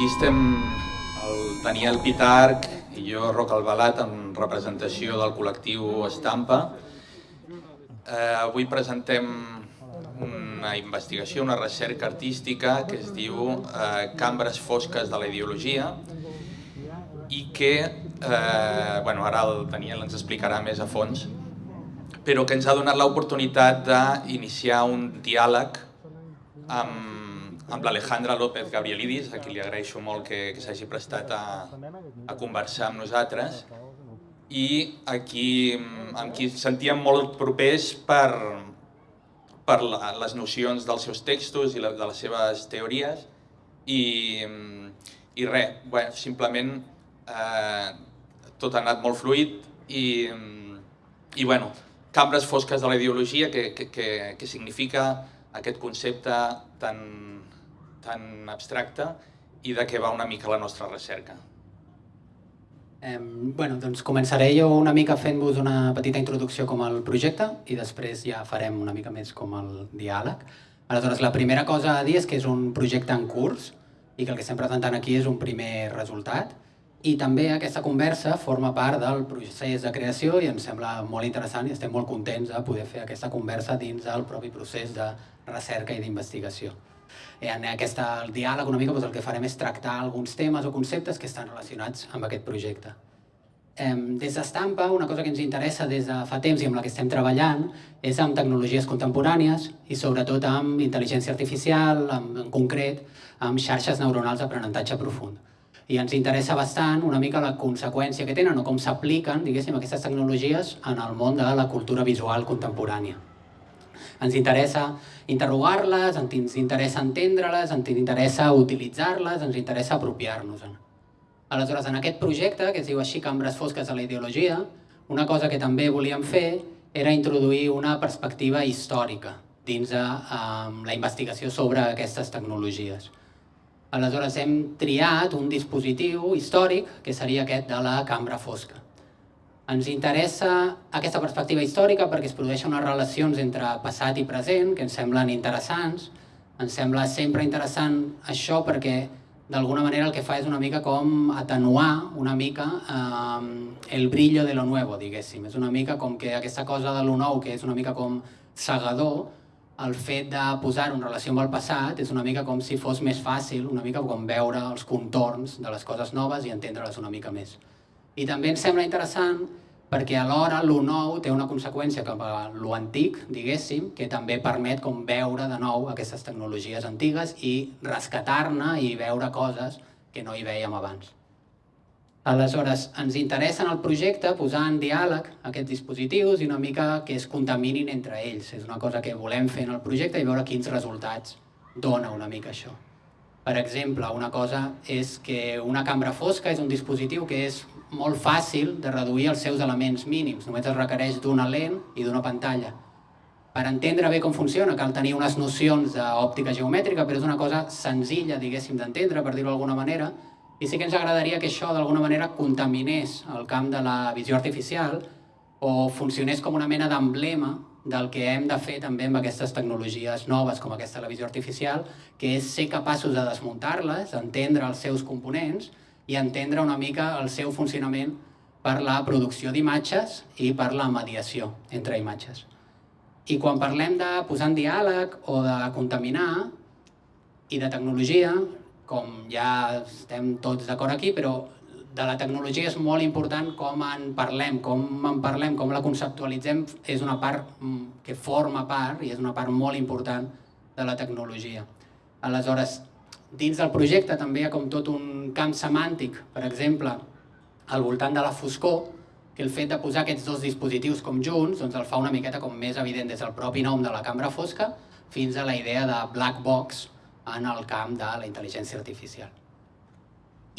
Aquí estem el Daniel Pitarc i jo, Roc Albalat, en representació del col·lectiu Estampa. Eh, avui presentem una investigació, una recerca artística que es diu eh, Cambres fosques de la ideologia i que, eh, bueno, ara el Daniel ens explicarà més a fons, però que ens ha donat l'oportunitat d'iniciar un diàleg amb, amb l'Alejandra López Gabrielidis, a qui li agraeixo molt que, que s'hagi prestat a, a conversar amb nosaltres, i aquí, amb qui sentíem molt propers per, per la, les nocions dels seus textos i la, de les seves teories i, i res, bueno, simplement eh, tot ha anat molt fluid i, i bueno, cambres fosques de la ideologia, que, que, que, que significa aquest concepte tan, tan abstracte i de què va una mica la nostra recerca. Eh, bueno, doncs començaré jo una mica fent-vos una petita introducció com el projecte i després ja farem una mica més com el diàleg. Aleshores, la primera cosa a dir és que és un projecte en curs i que el que estem presentant aquí és un primer resultat i també aquesta conversa forma part del procés de creació i ens sembla molt interessant i estem molt contents de poder fer aquesta conversa dins del propi procés de recerca i d'investigació. En aquest diàleg una mica doncs, el que farem és tractar alguns temes o conceptes que estan relacionats amb aquest projecte. Des d'Estampa, una cosa que ens interessa des de fa temps i amb la que estem treballant és amb tecnologies contemporànies i sobretot amb intel·ligència artificial, en concret amb xarxes neuronals d'aprenentatge profund i ens interessa bastant una mica la conseqüència que tenen o com s'apliquen, diguéssim, aquestes tecnologies en el món de la cultura visual contemporània. Ens interessa interrogar-les, ens interessa entendre-les, ens interessa utilitzar-les, ens interessa apropiar-nos-en. Aleshores, en aquest projecte, que es diu així Cambres fosques de la ideologia, una cosa que també volíem fer era introduir una perspectiva històrica dins de um, la investigació sobre aquestes tecnologies. Aleshores hem triat un dispositiu històric, que seria aquest de la cambra fosca. Ens interessa aquesta perspectiva històrica perquè es produeixen unes relacions entre passat i present que ens semblen interessants. Ens sembla sempre interessant això perquè d'alguna manera el que fa és una mica com atenuar una mica eh, el brillo de lo nuevo, diguéssim. És una mica com que aquesta cosa de lo nou, que és una mica com segador, el fet de posar-ho en relació amb el passat és una mica com si fos més fàcil, una mica com veure els contorns de les coses noves i entendre-les una mica més. I també ens sembla interessant perquè alhora lo nou té una conseqüència cap a lo antic, diguéssim, que també permet com veure de nou aquestes tecnologies antigues i rescatar-ne i veure coses que no hi veiem abans. Aleshores, ens interessa en el projecte posar en diàleg aquests dispositius i una mica que es contaminin entre ells. És una cosa que volem fer en el projecte i veure quins resultats dona una mica això. Per exemple, una cosa és que una cambra fosca és un dispositiu que és molt fàcil de reduir els seus elements mínims. Només es requereix d'una lent i d'una pantalla. Per entendre bé com funciona cal tenir unes nocions d'òptica geomètrica, però és una cosa senzilla, diguéssim, d'entendre, per dir-ho d'alguna manera, i sí que ens agradaria que això d'alguna manera contaminés el camp de la visió artificial o funcionés com una mena d'emblema del que hem de fer també amb aquestes tecnologies noves com aquesta la visió artificial, que és ser capaços de desmuntar-les, entendre els seus components i entendre una mica el seu funcionament per la producció d'imatges i per la mediació entre imatges. I quan parlem de posar en diàleg o de contaminar i de tecnologia, com ja estem tots d'acord aquí, però de la tecnologia és molt important com en parlem, com en parlem, com la conceptualitzem, és una part mm, que forma part i és una part molt important de la tecnologia. Aleshores, dins del projecte també hi ha com tot un camp semàntic, per exemple, al voltant de la foscor, que el fet de posar aquests dos dispositius com junts doncs el fa una miqueta com més evident des del propi nom de la cambra fosca fins a la idea de black box, en el camp de la intel·ligència artificial.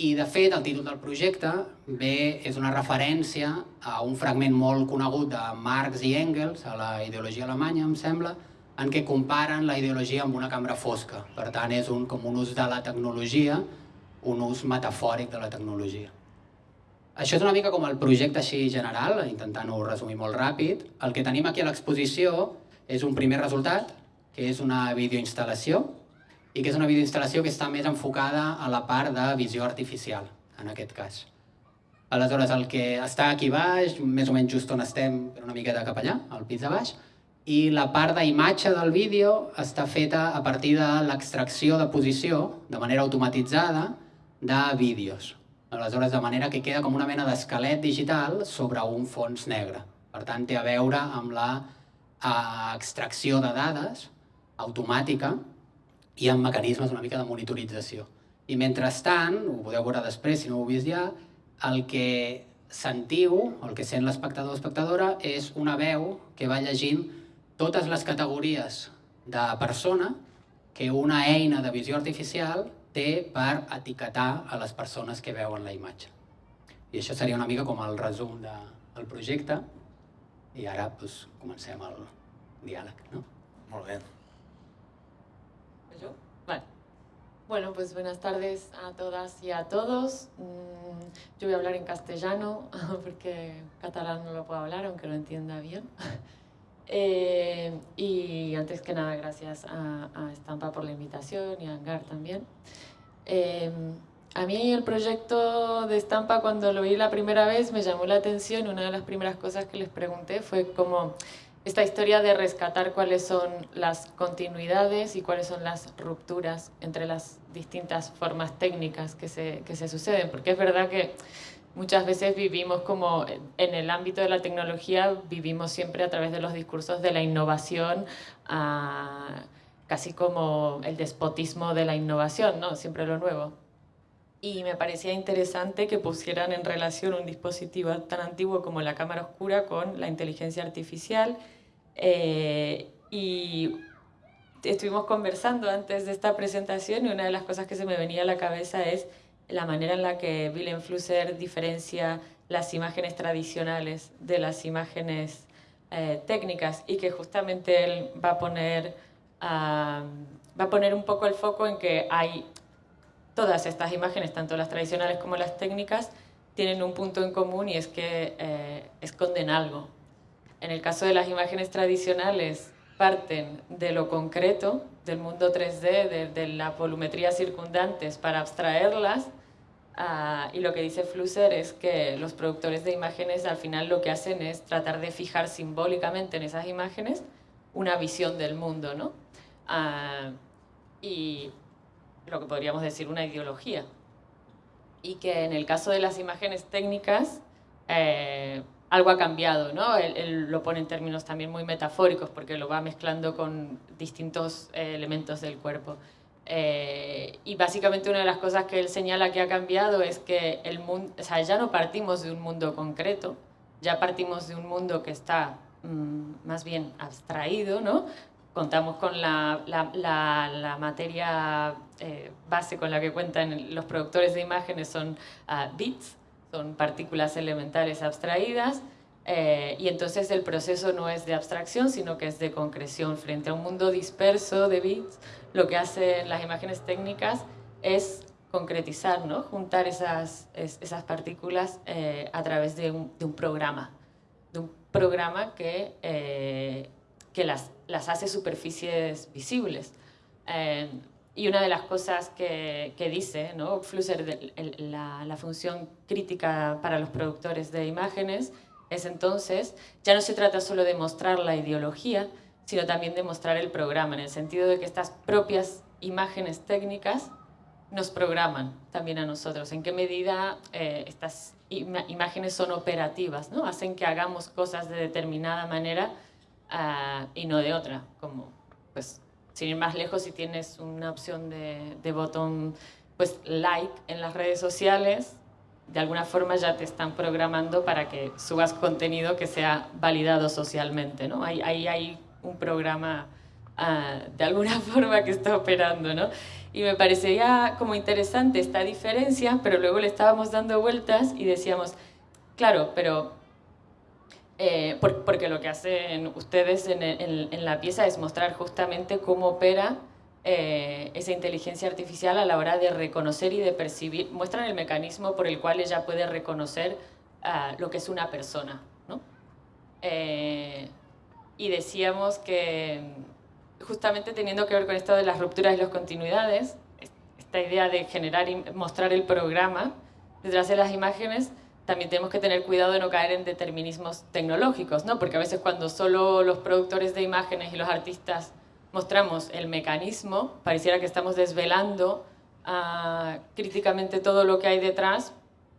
I, de fet, el títol del projecte bé és una referència a un fragment molt conegut de Marx i Engels, a la ideologia alemanya, em sembla, en què comparen la ideologia amb una cambra fosca. Per tant, és un, com un ús de la tecnologia, un ús metafòric de la tecnologia. Això és una mica com el projecte així general, intentant-ho resumir molt ràpid. El que tenim aquí a l'exposició és un primer resultat, que és una videoinstal·lació, i que és una videoinstal·lació que està més enfocada a la part de visió artificial, en aquest cas. Aleshores, el que està aquí baix, més o menys just on estem, una miqueta cap allà, al pis de baix, i la part d'imatge del vídeo està feta a partir de l'extracció de posició, de manera automatitzada, de vídeos. Aleshores, de manera que queda com una mena d'esquelet digital sobre un fons negre. Per tant, té a veure amb la eh, extracció de dades automàtica i amb mecanismes una mica de monitorització. I mentrestant, ho podeu veure després si no ho heu vist ja, el que sentiu, el que sent l'espectador o espectadora, és una veu que va llegint totes les categories de persona que una eina de visió artificial té per etiquetar a les persones que veuen la imatge. I això seria una mica com el resum de, del projecte i ara doncs, comencem el diàleg. ¿no? Molt bé. ¿Yo? Vale. Bueno, pues buenas tardes a todas y a todos. Yo voy a hablar en castellano porque catalán no lo puedo hablar, aunque lo entienda bien. Eh, y antes que nada, gracias a, a Estampa por la invitación y a Angar también. Eh, a mí el proyecto de Estampa, cuando lo vi la primera vez, me llamó la atención. Una de las primeras cosas que les pregunté fue como esta historia de rescatar cuáles son las continuidades y cuáles son las rupturas entre las distintas formas técnicas que se, que se suceden. Porque es verdad que muchas veces vivimos como en el ámbito de la tecnología, vivimos siempre a través de los discursos de la innovación, a, casi como el despotismo de la innovación, ¿no? siempre lo nuevo. Y me parecía interesante que pusieran en relación un dispositivo tan antiguo como la cámara oscura con la inteligencia artificial. Eh, y estuvimos conversando antes de esta presentación y una de las cosas que se me venía a la cabeza es la manera en la que Willem Flusser diferencia las imágenes tradicionales de las imágenes eh, técnicas y que justamente él va a poner va a poner un poco el foco en que hay todas estas imágenes, tanto las tradicionales como las técnicas, tienen un punto en común y es que eh, esconden algo. En el caso de las imágenes tradicionales, parten de lo concreto, del mundo 3D, de, de la volumetría circundantes para abstraerlas Uh, y lo que dice Flusser es que los productores de imágenes al final lo que hacen es tratar de fijar simbólicamente en esas imágenes una visión del mundo, ¿no? Uh, y lo que podríamos decir una ideología. Y que en el caso de las imágenes técnicas, eh, algo ha cambiado, ¿no? Él, lo pone en términos también muy metafóricos porque lo va mezclando con distintos eh, elementos del cuerpo. Eh, y básicamente una de las cosas que él señala que ha cambiado es que el mundo, o sea, ya no partimos de un mundo concreto, ya partimos de un mundo que está mmm, más bien abstraído, ¿no? Contamos con la, la, la, la materia eh, base con la que cuentan los productores de imágenes son uh, bits, son partículas elementales abstraídas, eh, y entonces el proceso no es de abstracción, sino que es de concreción. Frente a un mundo disperso de bits, lo que hacen las imágenes técnicas es concretizar, ¿no? juntar esas, esas partículas eh, a través de un, de un, programa. De un programa que, eh, que las, las hace superficies visibles. Eh, y una de las cosas que, que dice ¿no? Flusser, la, la función crítica para los productores de imágenes, es entonces, ya no se trata solo de mostrar la ideología, sino también de mostrar el programa, en el sentido de que estas propias imágenes técnicas nos programan también a nosotros. En qué medida eh, estas im imágenes son operativas, ¿no? hacen que hagamos cosas de determinada manera uh, y no de otra. Como, pues, sin ir más lejos, si tienes una opción de, de botón pues, like en las redes sociales, de alguna forma ya te están programando para que subas contenido que sea validado socialmente. ¿no? Ahí hay, hay, un programa uh, de alguna forma que está operando. ¿no? Y me parecía como interesante esta diferencia, pero luego le estábamos dando vueltas y decíamos, claro, pero... Eh, por, porque lo que hacen ustedes en, la pieza es mostrar justamente cómo opera eh, esa inteligencia artificial a la hora de reconocer y de percibir, muestran el mecanismo por el cual ella puede reconocer uh, lo que es una persona. ¿no? Eh, y decíamos que, justamente teniendo que ver con esto de las rupturas y las continuidades, esta idea de generar y mostrar el programa detrás de las imágenes, también tenemos que tener cuidado de no caer en determinismos tecnológicos, ¿no? Porque a veces cuando solo los productores de imágenes y los artistas mostramos el mecanismo, pareciera que estamos desvelando uh, críticamente todo lo que hay detrás,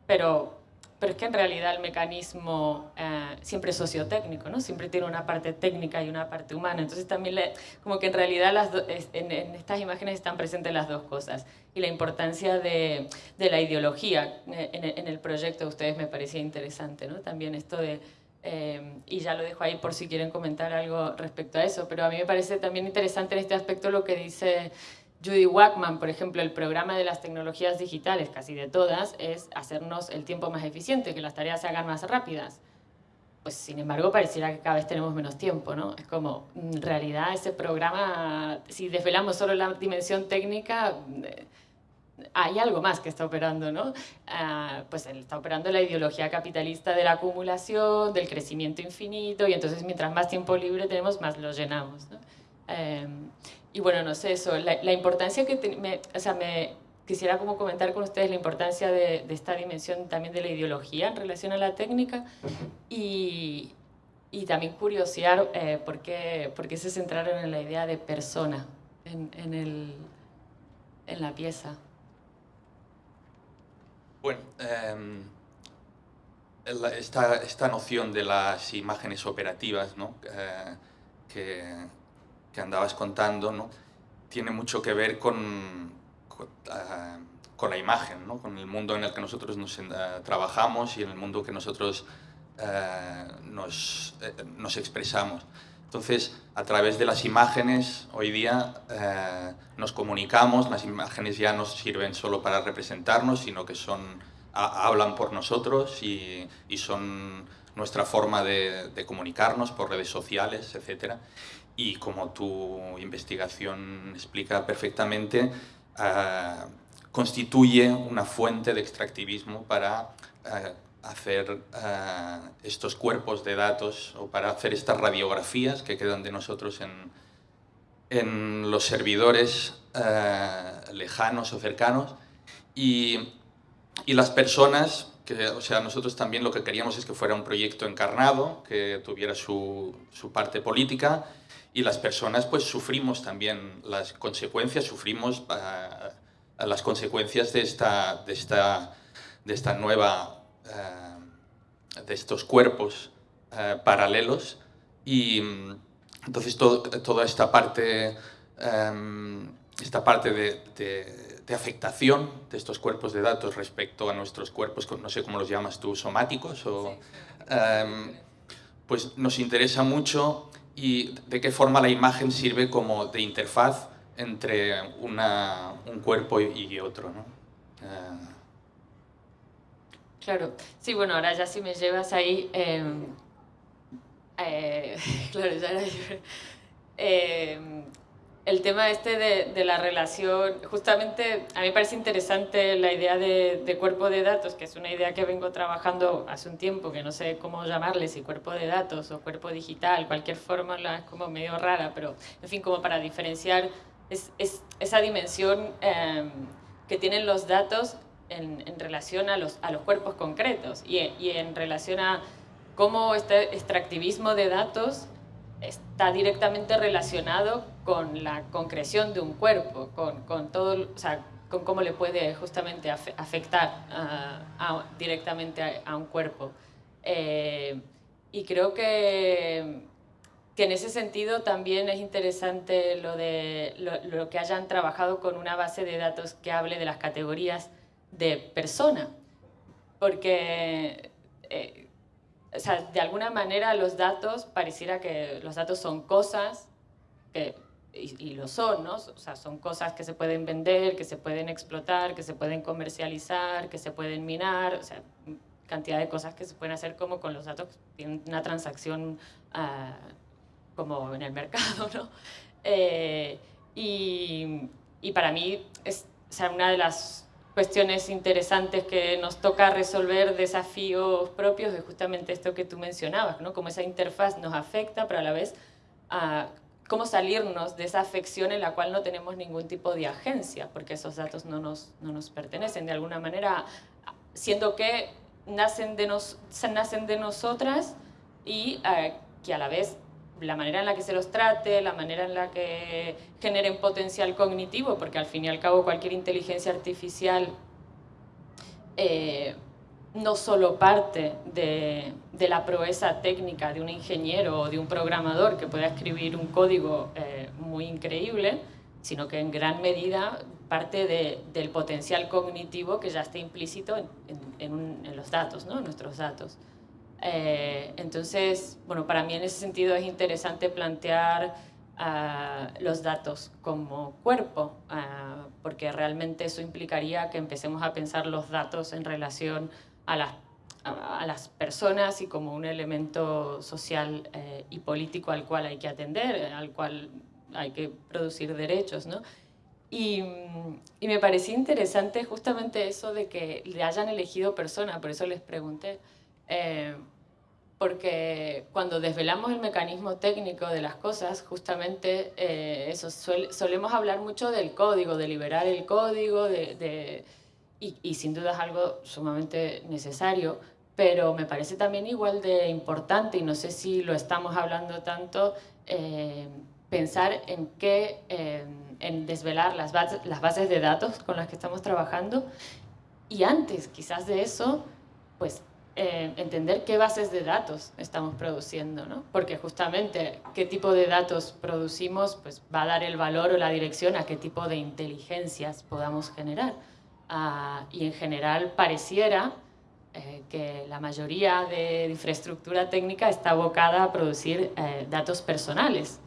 pero pero es que en realidad el mecanismo eh, siempre es sociotécnico, ¿no? Siempre tiene una parte técnica y una parte humana. Entonces también le, como que en realidad las en, estas imágenes están presentes las dos cosas. Y la importancia de, de la ideología eh, en, en, el proyecto de ustedes me parecía interesante, ¿no? También esto de... Eh, y ya lo dejo ahí por si quieren comentar algo respecto a eso, pero a mí me parece también interesante en este aspecto lo que dice Judy Wackman, por ejemplo, el programa de las tecnologías digitales, casi de todas, es hacernos el tiempo más eficiente, que las tareas se hagan más rápidas. Pues sin embargo pareciera que cada vez tenemos menos tiempo, ¿no? Es como, en realidad ese programa, si desvelamos solo la dimensión técnica, eh, hay algo más que está operando, ¿no? Ah, pues está operando la ideología capitalista de la acumulación, del crecimiento infinito, y entonces mientras más tiempo libre tenemos, más lo llenamos, ¿no? Em, y bueno, no sé, eso, la, importancia que, me, o sea, me quisiera como comentar con ustedes la importancia de, esta dimensión también de la ideología en relación a la técnica y, y también curiosear eh, por, qué, por, qué, se centraron en la idea de persona en, en, el, en la pieza. Bueno, em, esta, esta, noción de las imágenes operativas, ¿no? Eh, que, que andabas contando, ¿no? tiene mucho que ver con, con, ah, la imagen, ¿no? con el mundo en el que nosotros nos, uh, trabajamos y en el mundo que nosotros uh, nos, eh, nos, expresamos. Entonces, a través de las imágenes, hoy día nos comunicamos, las imágenes ya no sirven solo para representarnos, sino que son, hablan por nosotros y, y son nuestra forma de, comunicarnos por redes sociales, etc y como tu investigación explica perfectamente, uh, constituye una fuente de extractivismo para uh, hacer uh, estos cuerpos de datos o para hacer estas radiografías que quedan de nosotros en, en los servidores lejanos o cercanos. Y, y las personas que, o sea, nosotros también lo que queríamos es que fuera un proyecto encarnado, que tuviera su, su parte política y las personas pues sufrimos también las consecuencias, sufrimos uh, las consecuencias de esta, de esta, de esta nueva, uh, de estos cuerpos uh, paralelos. Y entonces todo, toda esta parte, um, esta parte de, de, de, afectación de estos cuerpos de datos respecto a nuestros cuerpos, no sé cómo los llamas tú, somáticos, o, um, pues nos interesa mucho y de qué forma la imagen sirve como de interfaz entre una, un cuerpo y otro. ¿no? Uh... Claro, sí, bueno, ahora ya si me llevas ahí, eh, eh, claro, ya era eh, el tema este de, la relación, justamente a mí me parece interesante la idea de, cuerpo de datos, que es una idea que vengo trabajando hace un tiempo, que no sé cómo llamarle, si cuerpo de datos o cuerpo digital, cualquier forma es como medio rara, pero en fin, como para diferenciar es, es esa dimensión eh, que tienen los datos en, en, relación a los, a los cuerpos concretos y, y en relación a cómo este extractivismo de datos está directamente relacionado con la concreción de un cuerpo, con, con todo, o sea, con cómo le puede justamente afectar directamente a, un cuerpo. Eh, y creo que, que, en ese sentido también es interesante lo, de, lo, que hayan trabajado con una base de datos que hable de las categorías de persona, porque eh, o sea, de alguna manera los datos, pareciera que los datos son cosas, que, y, y, lo son, ¿no? O sea, son cosas que se pueden vender, que se pueden explotar, que se pueden comercializar, que se pueden minar, o sea, cantidad de cosas que se pueden hacer como con los datos, tienen una transacción uh, como en el mercado, ¿no? Eh, y, y para mí es o sea, una de las cuestiones interesantes que nos toca resolver, desafíos propios, de justamente esto que tú mencionabas, ¿no? Cómo esa interfaz nos afecta, pero a la vez, uh, cómo salirnos de esa afección en la cual no tenemos ningún tipo de agencia, porque esos datos no nos, no nos pertenecen de alguna manera, siendo que nacen de, nos, nacen de nosotras y eh, que a la vez la manera en la que se los trate, la manera en la que generen potencial cognitivo, porque al fin y al cabo cualquier inteligencia artificial eh, no solo parte de, la proeza técnica de un ingeniero o de un programador que pueda escribir un código eh, muy increíble, sino que en gran medida parte del potencial cognitivo que ya está implícito en, los datos, ¿no? en nuestros datos. Eh, entonces, bueno, para mí en ese sentido es interesante plantear ah, los datos como cuerpo, ah, porque realmente eso implicaría que empecemos a pensar los datos en relación a las, a, las personas y como un elemento social eh, y político al cual hay que atender, al cual hay que producir derechos, ¿no? Y, y, me pareció interesante justamente eso de que le hayan elegido persona, por eso les pregunté. Eh, porque cuando desvelamos el mecanismo técnico de las cosas, justamente eh, eso solemos hablar mucho del código, de liberar el código, de, y, sin duda es algo sumamente necesario, pero me parece también igual de importante, y no sé si lo estamos hablando tanto, eh, pensar en qué, en desvelar las bases, las bases de datos con las que estamos trabajando, y antes quizás de eso, pues eh, entender qué bases de datos estamos produciendo, ¿no? porque justamente qué tipo de datos producimos pues, va a dar el valor o la dirección a qué tipo de inteligencias podamos generar. Ah, y en general pareciera eh, que la mayoría de infraestructura técnica está abocada a producir eh, datos personales,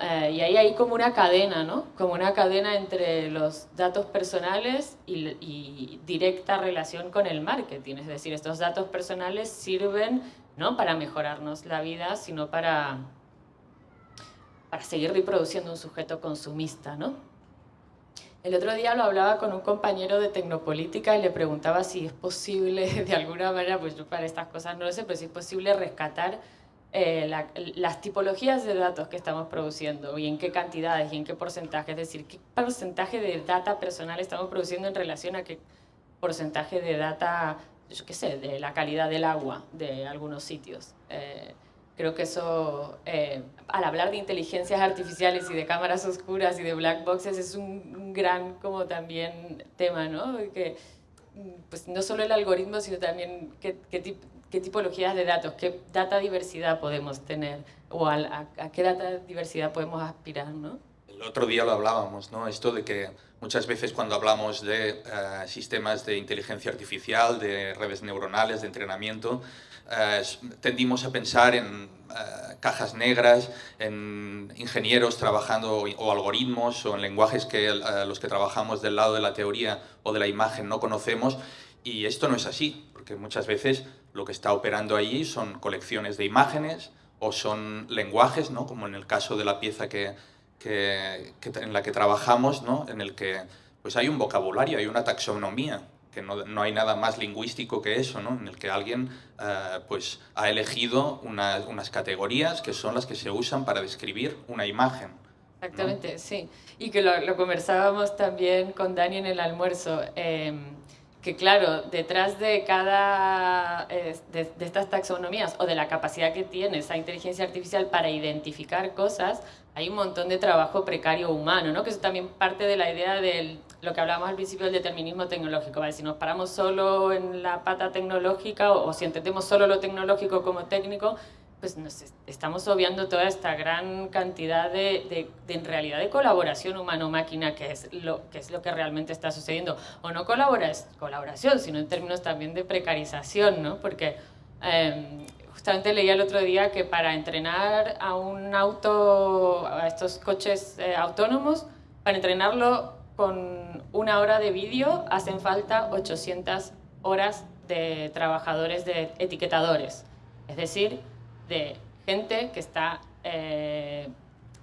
eh, y ahí hay como una cadena, ¿no? Como una cadena entre los datos personales y, directa relación con el marketing. Es decir, estos datos personales sirven no para mejorarnos la vida, sino para, para seguir reproduciendo un sujeto consumista, ¿no? El otro día lo hablaba con un compañero de Tecnopolítica y le preguntaba si es posible, de alguna manera, pues yo para estas cosas no lo sé, pero si es posible rescatar eh, las tipologías de datos que estamos produciendo y en qué cantidades y en qué porcentaje, es decir, qué porcentaje de data personal estamos produciendo en relación a qué porcentaje de data, yo qué sé, de la calidad del agua de algunos sitios. Eh, creo que eso, eh, al hablar de inteligencias artificiales y de cámaras oscuras y de black boxes, es un, gran como también tema, ¿no? Que, pues no solo el algoritmo, sino también qué, qué tipo qué tipologías de datos, qué data diversidad podemos tener o a, qué data diversidad podemos aspirar, ¿no? El otro día lo hablábamos, ¿no? Esto de que muchas veces cuando hablamos de eh, sistemas de inteligencia artificial, de redes neuronales, de entrenamiento, eh, tendimos a pensar en eh, cajas negras, en ingenieros trabajando o algoritmos o en lenguajes que los que trabajamos del lado de la teoría o de la imagen no conocemos y esto no es así, porque muchas veces lo que está operando allí son colecciones de imágenes o son lenguajes, ¿no? como en el caso de la pieza que, que, en la que trabajamos, ¿no? en el que pues hay un vocabulario, hay una taxonomía, que no, no hay nada más lingüístico que eso, ¿no? en el que alguien eh, pues, ha elegido unas categorías que son las que se usan para describir una imagen. Exactamente, sí. Y que lo, lo, conversábamos también con Dani en el almuerzo. Eh, que claro, detrás de cada eh, de, estas taxonomías o de la capacidad que tiene esa inteligencia artificial para identificar cosas, hay un montón de trabajo precario humano, ¿no? que eso también parte de la idea de lo que hablábamos al principio del determinismo tecnológico. ¿vale? Si nos paramos solo en la pata tecnológica o, o si entendemos solo lo tecnológico como técnico, pues nos estamos obviando toda esta gran cantidad de, de, en realidad de colaboración humano-máquina que es lo que es lo que realmente está sucediendo. O no colaboración sino en términos también de precarización no porque em, justamente leía el otro día que para entrenar a un auto a estos coches eh, autónomos para entrenarlo con una hora de vídeo hacen falta 800 horas de trabajadores de etiquetadores. Es decir de gente que está eh,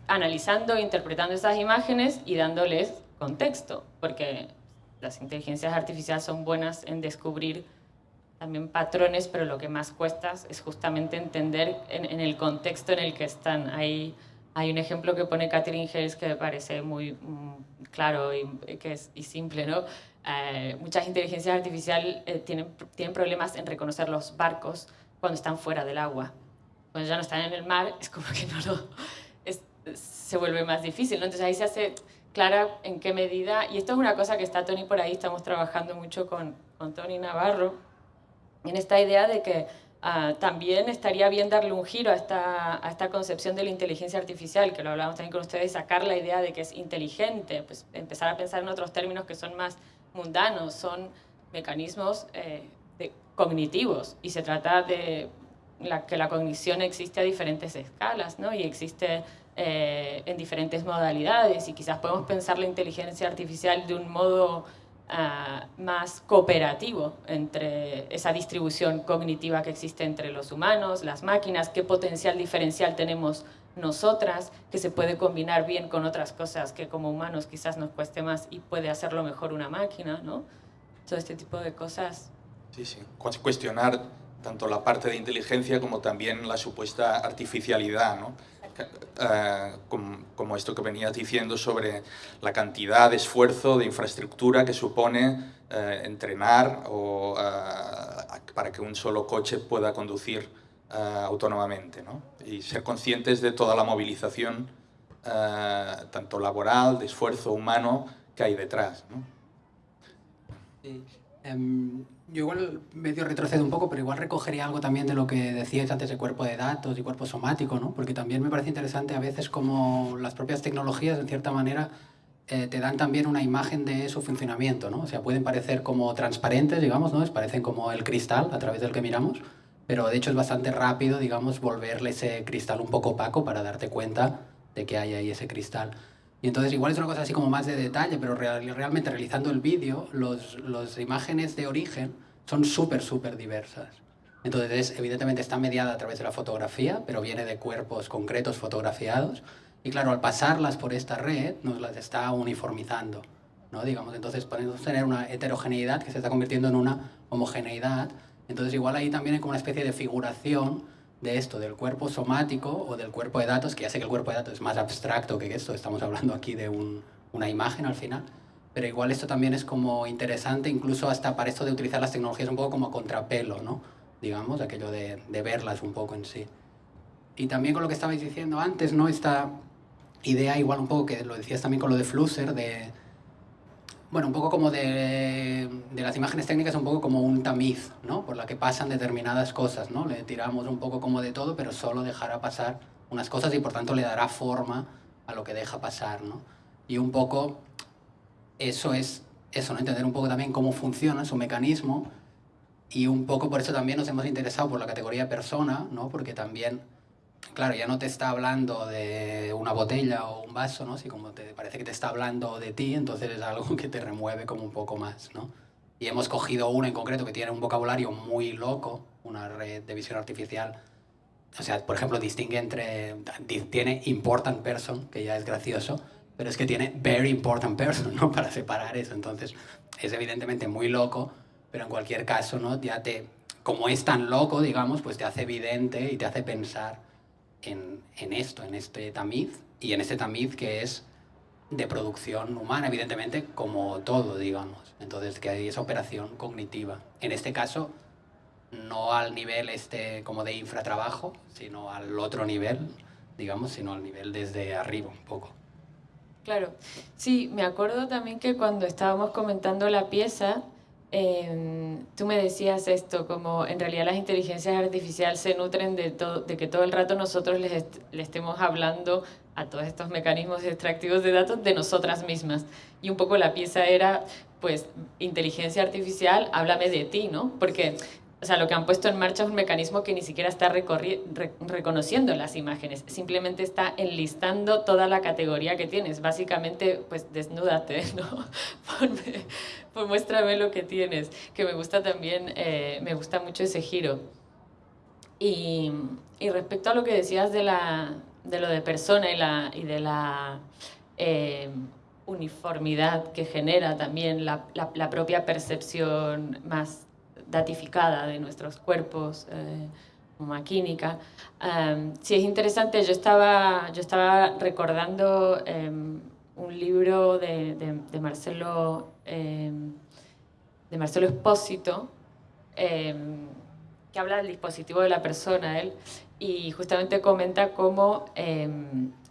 analizando, interpretando esas imágenes y dándoles contexto, porque las inteligencias artificiales son buenas en descubrir también patrones, pero lo que más cuesta es justamente entender en, el contexto en el que están. Hay, Hay un ejemplo que pone Catherine Hayes que me parece muy mm, claro y, que es, y simple, ¿no? Eh, muchas inteligencias artificiales eh, tienen, tienen problemas en reconocer los barcos cuando están fuera del agua. Cuando ya no están en el mar, es como que no lo, se vuelve más difícil. ¿no? Entonces ahí se hace clara en qué medida, y esto es una cosa que está Tony por ahí, estamos trabajando mucho con, con Tony Navarro, en esta idea de que ah, también estaría bien darle un giro a esta, a esta concepción de la inteligencia artificial, que lo hablábamos también con ustedes, sacar la idea de que es inteligente, pues empezar a pensar en otros términos que son más mundanos, son mecanismos eh, cognitivos, y se trata de la, que la cognición existe a diferentes escalas, ¿no? y existe eh, en diferentes modalidades, y quizás podemos pensar la inteligencia artificial de un modo Ah, más cooperativo entre esa distribución cognitiva que existe entre los humanos, las máquinas, qué potencial diferencial tenemos nosotras, que se puede combinar bien con otras cosas que como humanos quizás nos cueste más y puede hacerlo mejor una máquina, ¿no? Todo este tipo de cosas. Sí, sí. Cuestionar tanto la parte de inteligencia como también la supuesta artificialidad, ¿no? Eh, como, esto que venías diciendo sobre la cantidad de esfuerzo, de infraestructura que supone eh, entrenar o, eh, para que un solo coche pueda conducir autónomamente. ¿no? Y ser conscientes de toda la movilización, tanto laboral, de esfuerzo humano, que hay detrás. ¿no? Sí. Em, yo igual medio retrocedo un poco, pero igual recogería algo también de lo que decíais antes de cuerpo de datos y cuerpo somático, ¿no? Porque también me parece interesante a veces como las propias tecnologías, en cierta manera, eh, te dan también una imagen de su funcionamiento, ¿no? O sea, pueden parecer como transparentes, digamos, ¿no? Parecen como el cristal a través del que miramos, pero de hecho es bastante rápido, digamos, volverle ese cristal un poco opaco para darte cuenta de que hay ahí ese cristal. Y entonces igual es una cosa así como más de detalle, pero realmente realizando el vídeo, las imágenes de origen son súper, súper diversas. Entonces, evidentemente está mediada a través de la fotografía, pero viene de cuerpos concretos fotografiados. Y claro, al pasarlas por esta red, nos las está uniformizando. ¿no? Digamos, entonces podemos tener una heterogeneidad que se está convirtiendo en una homogeneidad. Entonces, igual ahí también hay como una especie de figuración de esto, del cuerpo somático o del cuerpo de datos, que ya sé que el cuerpo de datos es más abstracto que esto, estamos hablando aquí de una imagen al final, pero igual esto también es como interesante, incluso hasta para esto de utilizar las tecnologías un poco como contrapelo, ¿no? Digamos, aquello de, de verlas un poco en sí. Y también con lo que estabais diciendo antes, ¿no? Esta idea igual un poco que lo decías también con lo de Flusser, de bueno, un poco como de, de, las imágenes técnicas, un poco como un tamiz, ¿no? Por la que pasan determinadas cosas, ¿no? Le tiramos un poco como de todo, pero solo dejará pasar unas cosas y por tanto le dará forma a lo que deja pasar, ¿no? Y un poco eso es eso, ¿no? Entender un poco también cómo funciona su mecanismo y un poco por eso también nos hemos interesado por la categoría persona, ¿no? Porque también claro, ya no te está hablando de una botella o un vaso, ¿no? Si como te parece que te está hablando de ti, entonces es algo que te remueve como un poco más, ¿no? Y hemos cogido uno en concreto que tiene un vocabulario muy loco, una red de visión artificial. O sea, por ejemplo, distingue entre... Tiene important person, que ya es gracioso, pero es que tiene very important person, ¿no? Para separar eso. Entonces, es evidentemente muy loco, pero en cualquier caso, ¿no? Ya te... Como es tan loco, digamos, pues te hace evidente y te hace pensar en, esto, en este tamiz, y en este tamiz que es de producción humana, evidentemente, como todo, digamos. Entonces, que hay esa operación cognitiva. En este caso, no al nivel este como de infratrabajo, sino al otro nivel, digamos, sino al nivel desde arriba un poco. Claro, sí, me acuerdo también que cuando estábamos comentando la pieza, Em, tú me decías esto, como en realidad las inteligencias artificiales se nutren de, de que todo el rato nosotros les, le estemos hablando a todos estos mecanismos extractivos de datos de nosotras mismas. Y un poco la pieza era, pues, inteligencia artificial, háblame de ti, ¿no? Porque o sea, lo que han puesto en marcha es un mecanismo que ni siquiera está reconociendo las imágenes, simplemente está enlistando toda la categoría que tienes. Básicamente, pues desnúdate, ¿no? pues muéstrame lo que tienes, que me gusta también, eh, me gusta mucho ese giro. Y, y, respecto a lo que decías de, la, de lo de persona y, la, y de la... Eh, uniformidad que genera también la, la, la propia percepción más datificada de nuestros cuerpos, eh, maquínica. sí, es interesante, yo estaba, yo estaba recordando em, un libro de, de, Marcelo, em, de Marcelo Espósito, que habla del dispositivo de la persona, él, y justamente comenta cómo,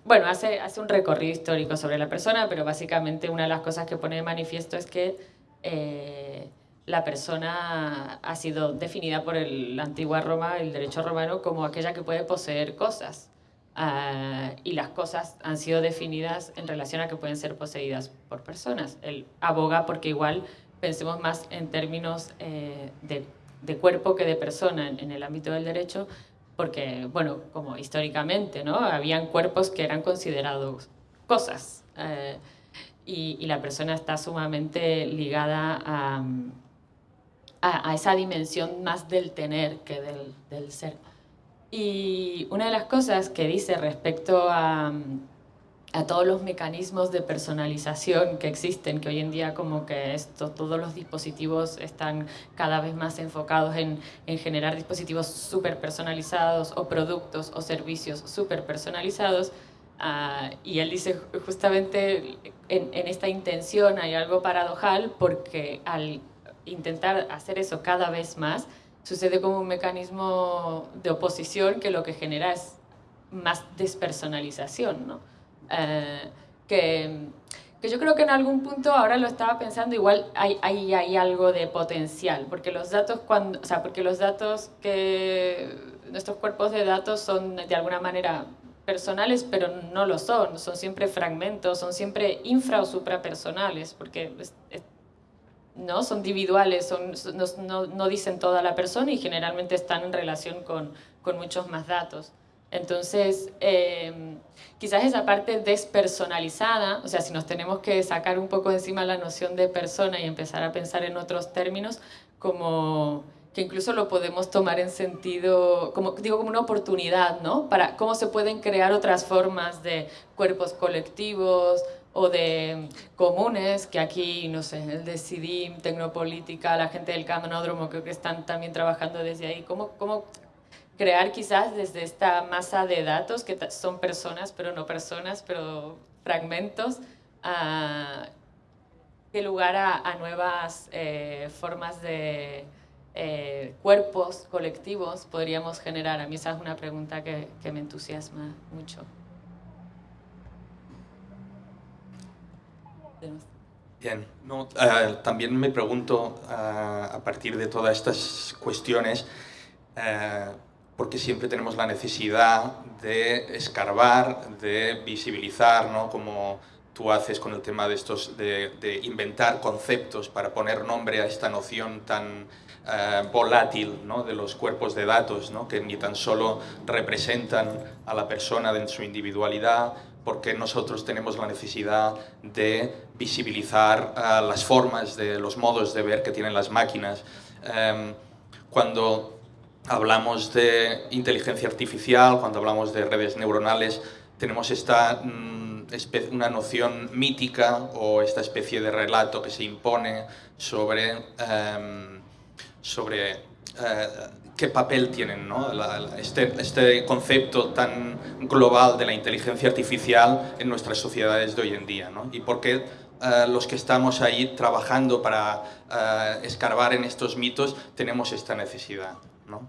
bueno, hace, hace un recorrido histórico sobre la persona, pero básicamente una de las cosas que pone de manifiesto es que eh, la persona ha sido definida por la antigua Roma, el derecho romano, como aquella que puede poseer cosas. Ah, y las cosas han sido definidas en relación a que pueden ser poseídas por personas. Él aboga porque igual pensemos más en términos eh, de, cuerpo que de persona en, el ámbito del derecho, porque, bueno, como históricamente, ¿no? Habían cuerpos que eran considerados cosas. Eh, y, la persona está sumamente ligada a a, esa dimensión más del tener que del, ser. Y una de las cosas que dice respecto a, a todos los mecanismos de personalización que existen, que hoy en día como que esto, todos los dispositivos están cada vez más enfocados en, en generar dispositivos súper personalizados o productos o servicios súper personalizados, Uh, y él dice justamente en, en, esta intención hay algo paradojal porque al intentar hacer eso cada vez más, sucede como un mecanismo de oposición que lo que genera es más despersonalización, ¿no? Eh, que, que, yo creo que en algún punto, ahora lo estaba pensando, igual hay, hay, algo de potencial, porque los datos, cuando, o sea, porque los datos que, nuestros cuerpos de datos son de alguna manera personales, pero no lo son, son siempre fragmentos, son siempre infra o suprapersonales, porque ¿no? Son individuales, no, no, dicen toda la persona y generalmente están en relación con, con muchos más datos. Entonces, eh, quizás esa parte despersonalizada, o sea, si nos tenemos que sacar un poco encima la noción de persona y empezar a pensar en otros términos, como que incluso lo podemos tomar en sentido, como digo, como una oportunidad, ¿no? Para cómo se pueden crear otras formas de cuerpos colectivos, o de comunes, que aquí, no sé, el de CIDIM, Tecnopolítica, la gente del Canódromo, creo que están también trabajando desde ahí. ¿Cómo, cómo crear quizás desde esta masa de datos, que son personas, pero no personas, pero fragmentos, a, lugar a, nuevas eh, formas de eh, cuerpos colectivos podríamos generar? A mí esa es una pregunta que, que me entusiasma mucho. Bien, no, eh, también me pregunto eh, a partir de todas estas cuestiones qué siempre tenemos la necesidad de escarbar, de visibilizar, ¿no? como tú haces con el tema de estos, de, de inventar conceptos para poner nombre a esta noción tan volátil ¿no? de los cuerpos de datos, ¿no? que ni tan solo representan a la persona en su individualidad, porque nosotros tenemos la necesidad de visibilizar uh, las formas, de los modos de ver que tienen las máquinas. Um, cuando hablamos de inteligencia artificial, cuando hablamos de redes neuronales, tenemos esta mm, una noción mítica o esta especie de relato que se impone sobre, um, sobre qué papel tienen ¿no? este, este, concepto tan global de la inteligencia artificial en nuestras sociedades de hoy en día ¿no? y por qué uh, los que estamos ahí trabajando para uh, escarbar en estos mitos tenemos esta necesidad. ¿no?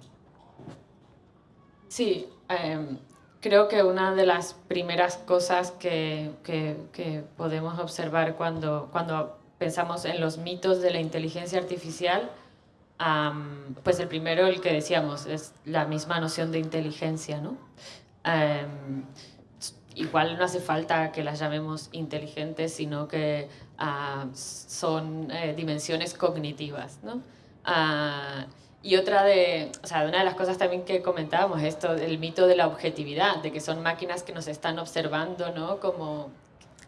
Sí, eh, creo que una de las primeras cosas que, que, que podemos observar cuando, cuando pensamos en los mitos de la inteligencia artificial pues el primero, el que decíamos, es la misma noción de inteligencia, ¿no? igual no hace falta que las llamemos inteligentes, sino que son eh, dimensiones cognitivas, ¿no? Ah, y otra de, o sea, una de las cosas también que comentábamos, esto, el mito de la objetividad, de que son máquinas que nos están observando, ¿no? Como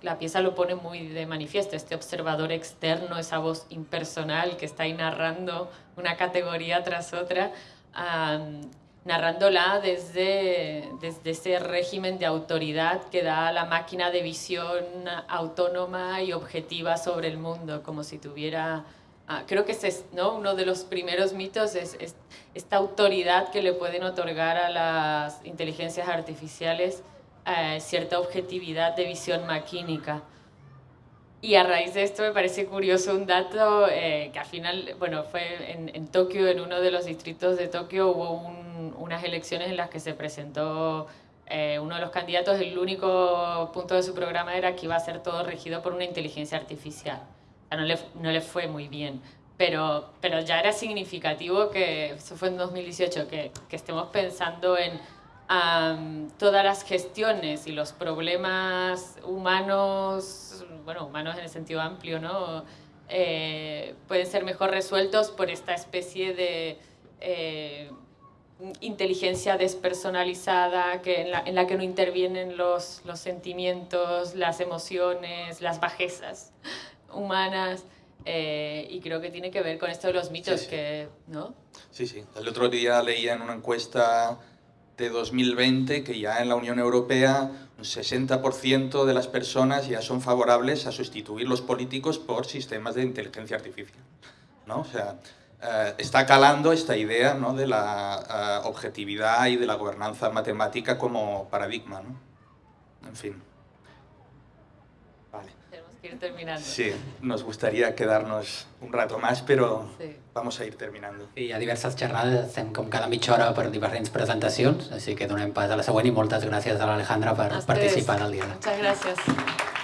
la pieza lo pone muy de manifiesto, este observador externo, esa voz impersonal que está ahí narrando una categoría tras otra, narrándola desde, desde ese régimen de autoridad que da la máquina de visión autónoma y objetiva sobre el mundo, como si tuviera Ah, creo que es ¿no? uno de los primeros mitos, es, esta autoridad que le pueden otorgar a las inteligencias artificiales eh, cierta objetividad de visión maquínica. Y a raíz de esto me parece curioso un dato eh, que al final, bueno, fue en, en, Tokio, en uno de los distritos de Tokio, hubo unas elecciones en las que se presentó eh, uno de los candidatos, el único punto de su programa era que iba a ser todo regido por una inteligencia artificial. O sea, no, le, no le fue muy bien, pero, pero ya era significativo que, eso fue en 2018, que, que estemos pensando en todas las gestiones y los problemas humanos, bueno, humanos en el sentido amplio, ¿no? Eh, pueden ser mejor resueltos por esta especie de eh, inteligencia despersonalizada que en, la, en, la, que no intervienen los, los sentimientos, las emociones, las bajezas humanas. Eh, y creo que tiene que ver con esto de los mitos, sí, sí. que, ¿no? Sí, sí. El otro día leía en una encuesta de 2020 que ya en la Unión Europea un 60% de las personas ya son favorables a sustituir los políticos por sistemas de inteligencia artificial. ¿no? O sea, eh, está calando esta idea ¿no? de la eh, objetividad y de la gobernanza matemática como paradigma. ¿no? En fin. Vale. Ir terminando. Sí, nos gustaría quedarnos un rato más, però Sí. vamos a ir terminando. Hi ha diverses xerrades, estem com cada mitja hora per diferents presentacions, així que donem pas a la següent i moltes gràcies a l'Alejandra per A ustedes. participar en el diàleg. Muchas gracias.